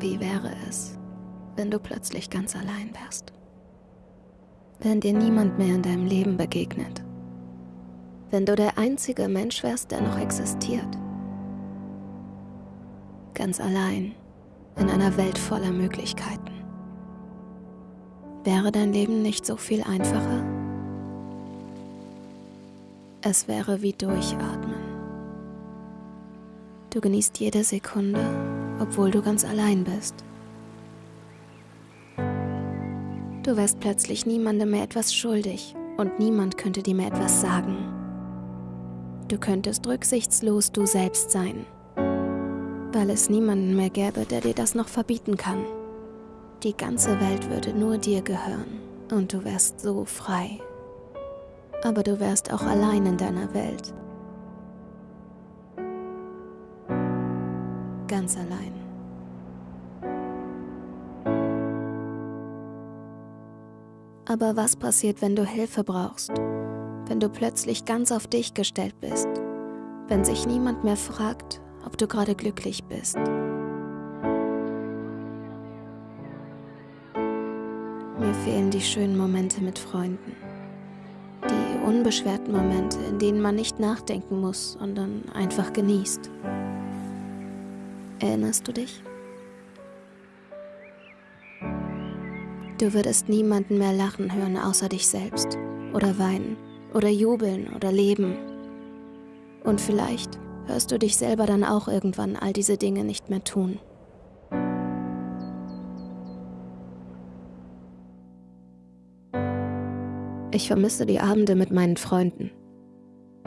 Wie wäre es, wenn du plötzlich ganz allein wärst? Wenn dir niemand mehr in deinem Leben begegnet? Wenn du der einzige Mensch wärst, der noch existiert? Ganz allein in einer Welt voller Möglichkeiten. Wäre dein Leben nicht so viel einfacher? Es wäre wie Durchatmen. Du genießt jede Sekunde, obwohl du ganz allein bist. Du wärst plötzlich niemandem mehr etwas schuldig und niemand könnte dir mehr etwas sagen. Du könntest rücksichtslos du selbst sein, weil es niemanden mehr gäbe, der dir das noch verbieten kann. Die ganze Welt würde nur dir gehören und du wärst so frei. Aber du wärst auch allein in deiner Welt. Ganz allein. Aber was passiert, wenn du Hilfe brauchst? Wenn du plötzlich ganz auf dich gestellt bist? Wenn sich niemand mehr fragt, ob du gerade glücklich bist? Mir fehlen die schönen Momente mit Freunden. Die unbeschwerten Momente, in denen man nicht nachdenken muss, sondern einfach genießt. Erinnerst du dich? Du würdest niemanden mehr lachen hören außer dich selbst. Oder weinen. Oder jubeln oder leben. Und vielleicht hörst du dich selber dann auch irgendwann all diese Dinge nicht mehr tun. Ich vermisse die Abende mit meinen Freunden.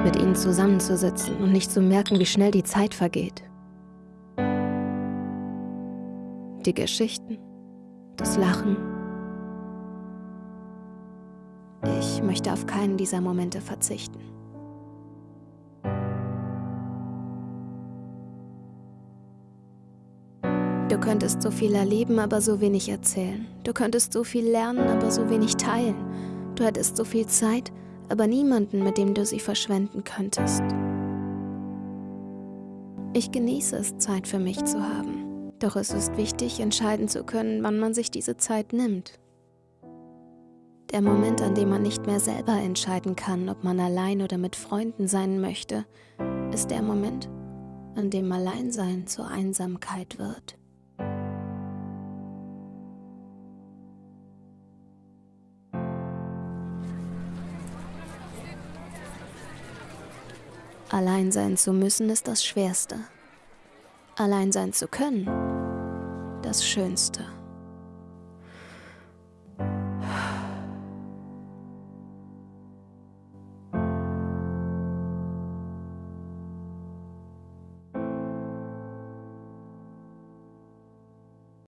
Mit ihnen zusammenzusitzen und nicht zu merken, wie schnell die Zeit vergeht. Die Geschichten, das Lachen. Ich möchte auf keinen dieser Momente verzichten. Du könntest so viel erleben, aber so wenig erzählen. Du könntest so viel lernen, aber so wenig teilen. Du hättest so viel Zeit, aber niemanden, mit dem du sie verschwenden könntest. Ich genieße es, Zeit für mich zu haben. Doch es ist wichtig, entscheiden zu können, wann man sich diese Zeit nimmt. Der Moment, an dem man nicht mehr selber entscheiden kann, ob man allein oder mit Freunden sein möchte, ist der Moment, an dem Alleinsein zur Einsamkeit wird. Allein sein zu müssen ist das Schwerste. Allein sein zu können, das Schönste.